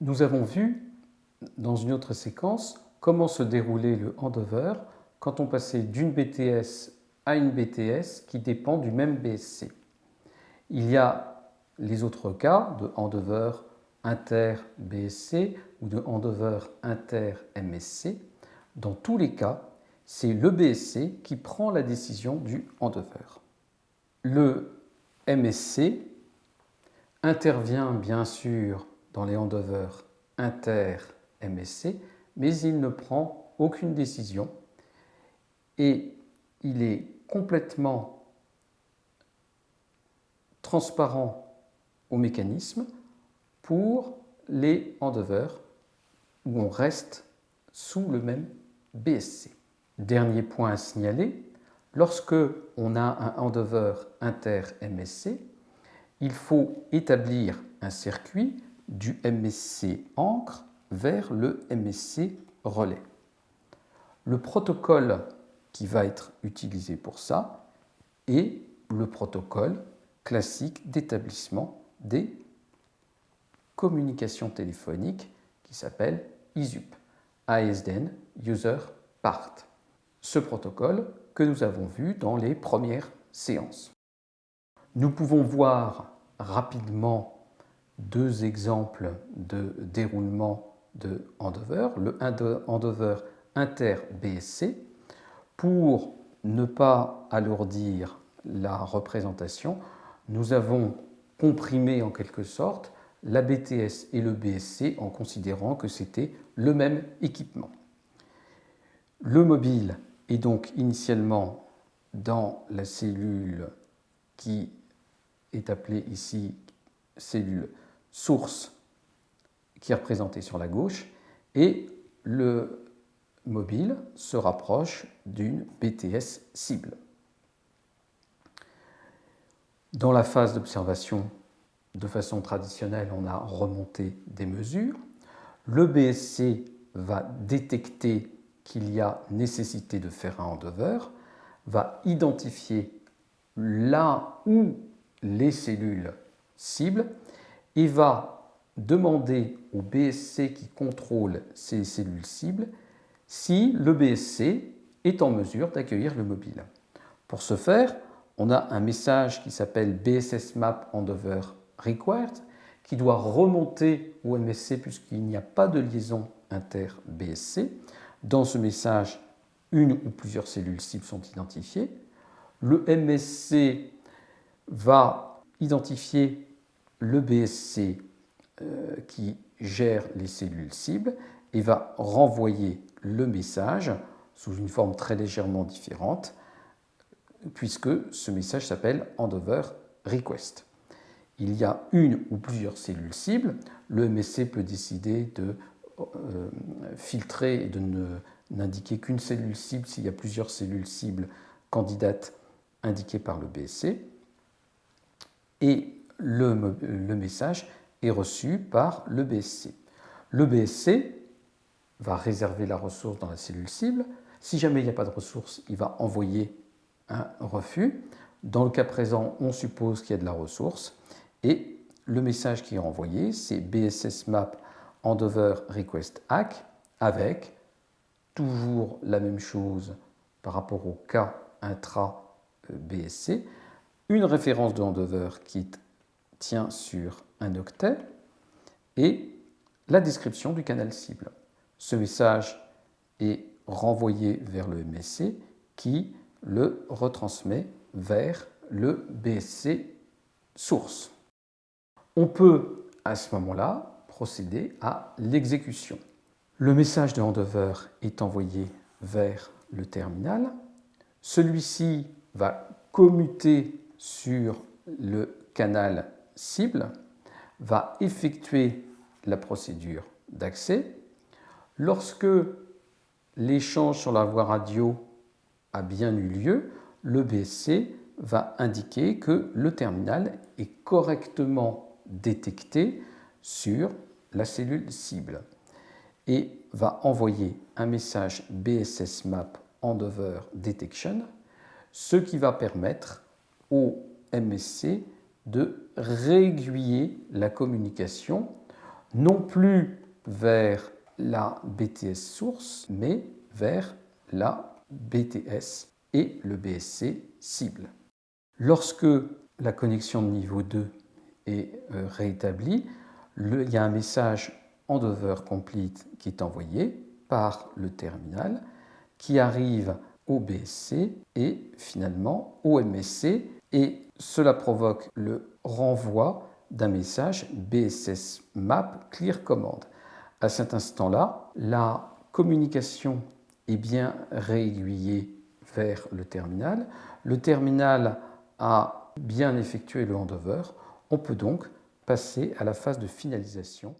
Nous avons vu dans une autre séquence comment se déroulait le handover quand on passait d'une BTS à une BTS qui dépend du même BSC. Il y a les autres cas de handover inter-BSC ou de handover inter-MSC. Dans tous les cas, c'est le BSC qui prend la décision du handover. Le MSC intervient bien sûr dans les handovers inter-MSC, mais il ne prend aucune décision et il est complètement transparent au mécanisme pour les handovers où on reste sous le même BSC. Dernier point à signaler, lorsque on a un handover inter-MSC, il faut établir un circuit du MSC encre vers le MSC relais. Le protocole qui va être utilisé pour ça est le protocole classique d'établissement des communications téléphoniques qui s'appelle ISUP, ASDN User Part. Ce protocole que nous avons vu dans les premières séances. Nous pouvons voir rapidement deux exemples de déroulement de handover, le handover inter-BSC, pour ne pas alourdir la représentation, nous avons comprimé en quelque sorte la BTS et le BSC en considérant que c'était le même équipement. Le mobile est donc initialement dans la cellule qui est appelée ici cellule source qui est représentée sur la gauche et le mobile se rapproche d'une BTS cible. Dans la phase d'observation, de façon traditionnelle, on a remonté des mesures. Le BSC va détecter qu'il y a nécessité de faire un handover, va identifier là où les cellules cibles et va demander au BSC qui contrôle ces cellules cibles si le BSC est en mesure d'accueillir le mobile. Pour ce faire, on a un message qui s'appelle BSS Map Handover Required qui doit remonter au MSC puisqu'il n'y a pas de liaison inter-BSC. Dans ce message, une ou plusieurs cellules cibles sont identifiées. Le MSC va identifier le BSC euh, qui gère les cellules cibles et va renvoyer le message sous une forme très légèrement différente puisque ce message s'appelle handover request. Il y a une ou plusieurs cellules cibles. Le MSC peut décider de euh, filtrer et de n'indiquer qu'une cellule cible s'il y a plusieurs cellules cibles candidates indiquées par le BSC. Et le, message est reçu par le BSC. Le BSC va réserver la ressource dans la cellule cible. Si jamais il n'y a pas de ressource, il va envoyer un refus. Dans le cas présent, on suppose qu'il y a de la ressource et le message qui est envoyé, c'est BSS map handover request hack avec toujours la même chose par rapport au cas intra BSC, une référence de handover qui tient sur un octet et la description du canal cible. Ce message est renvoyé vers le MSC qui le retransmet vers le BSC source. On peut à ce moment-là procéder à l'exécution. Le message de handover est envoyé vers le terminal. Celui-ci va commuter sur le canal cible, va effectuer la procédure d'accès. Lorsque l'échange sur la voie radio a bien eu lieu, le BSC va indiquer que le terminal est correctement détecté sur la cellule cible et va envoyer un message BSS Map Handover Detection, ce qui va permettre au MSC de réaiguiller la communication non plus vers la BTS source, mais vers la BTS et le BSC cible. Lorsque la connexion de niveau 2 est euh, rétablie, il y a un message handover complete qui est envoyé par le terminal qui arrive au BSC et finalement au MSC et cela provoque le renvoi d'un message BSS map clear command. À cet instant-là, la communication est bien réaiguillée vers le terminal. Le terminal a bien effectué le handover. On peut donc passer à la phase de finalisation